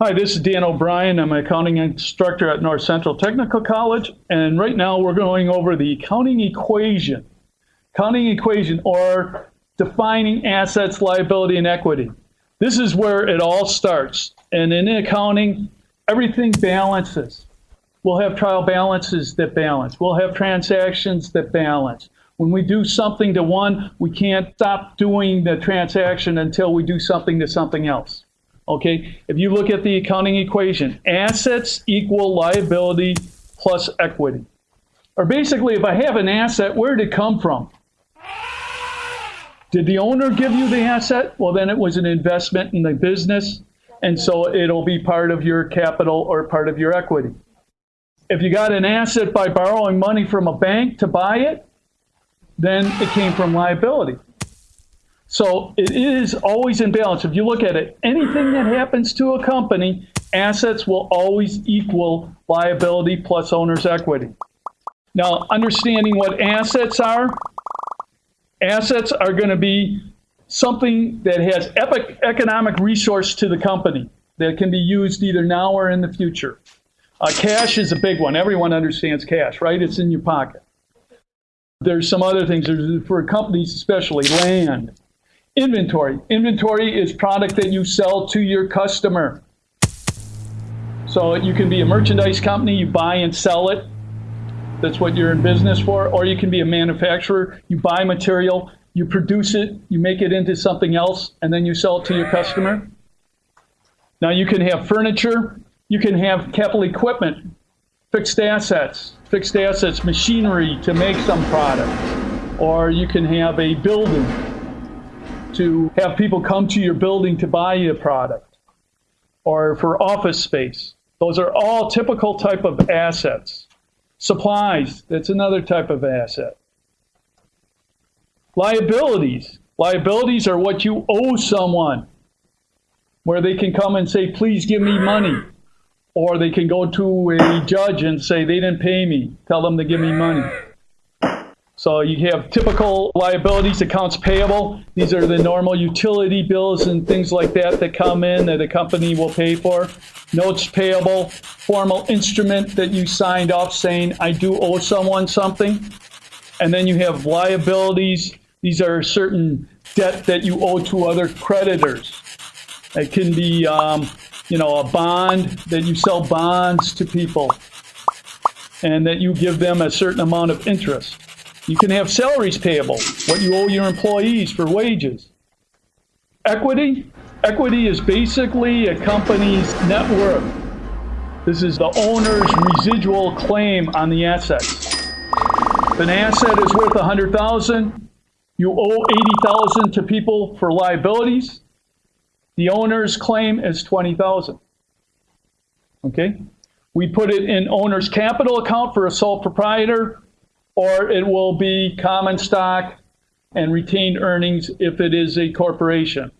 Hi, this is Dan O'Brien. I'm an accounting instructor at North Central Technical College, and right now we're going over the accounting equation. Accounting equation, or defining assets, liability, and equity. This is where it all starts. And in accounting, everything balances. We'll have trial balances that balance. We'll have transactions that balance. When we do something to one, we can't stop doing the transaction until we do something to something else. Okay, if you look at the accounting equation, assets equal liability plus equity. Or basically, if I have an asset, where did it come from? Did the owner give you the asset? Well, then it was an investment in the business, and so it'll be part of your capital or part of your equity. If you got an asset by borrowing money from a bank to buy it, then it came from liability. So it is always in balance. If you look at it, anything that happens to a company, assets will always equal liability plus owner's equity. Now, understanding what assets are, assets are going to be something that has economic resource to the company that can be used either now or in the future. Uh, cash is a big one. Everyone understands cash, right? It's in your pocket. There's some other things There's, for companies, especially land, Inventory. Inventory is product that you sell to your customer. So you can be a merchandise company, you buy and sell it. That's what you're in business for. Or you can be a manufacturer, you buy material, you produce it, you make it into something else, and then you sell it to your customer. Now you can have furniture, you can have capital equipment, fixed assets, fixed assets, machinery to make some product. Or you can have a building to have people come to your building to buy your product or for office space. Those are all typical type of assets. Supplies, that's another type of asset. Liabilities. Liabilities are what you owe someone, where they can come and say, please give me money. Or they can go to a judge and say, they didn't pay me. Tell them to give me money. So you have typical liabilities, accounts payable. These are the normal utility bills and things like that that come in that a company will pay for. Notes payable, formal instrument that you signed off saying, I do owe someone something. And then you have liabilities. These are certain debt that you owe to other creditors. It can be, um, you know, a bond that you sell bonds to people and that you give them a certain amount of interest. You can have salaries payable, what you owe your employees for wages. Equity, equity is basically a company's net worth. This is the owner's residual claim on the assets. If an asset is worth 100,000, you owe 80,000 to people for liabilities. The owner's claim is 20,000. Okay? We put it in owner's capital account for a sole proprietor or it will be common stock and retained earnings if it is a corporation.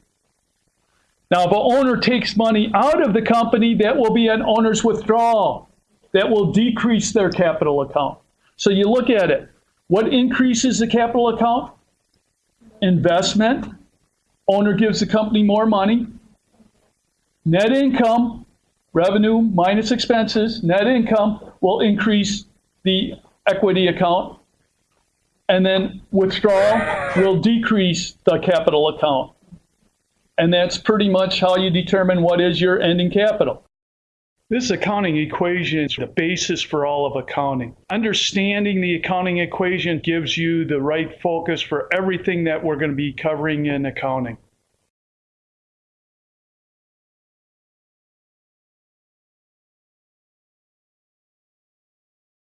Now, if an owner takes money out of the company, that will be an owner's withdrawal. That will decrease their capital account. So you look at it. What increases the capital account? Investment. Owner gives the company more money. Net income, revenue minus expenses, net income will increase the equity account, and then withdrawal will decrease the capital account. And that's pretty much how you determine what is your ending capital. This accounting equation is the basis for all of accounting. Understanding the accounting equation gives you the right focus for everything that we're going to be covering in accounting.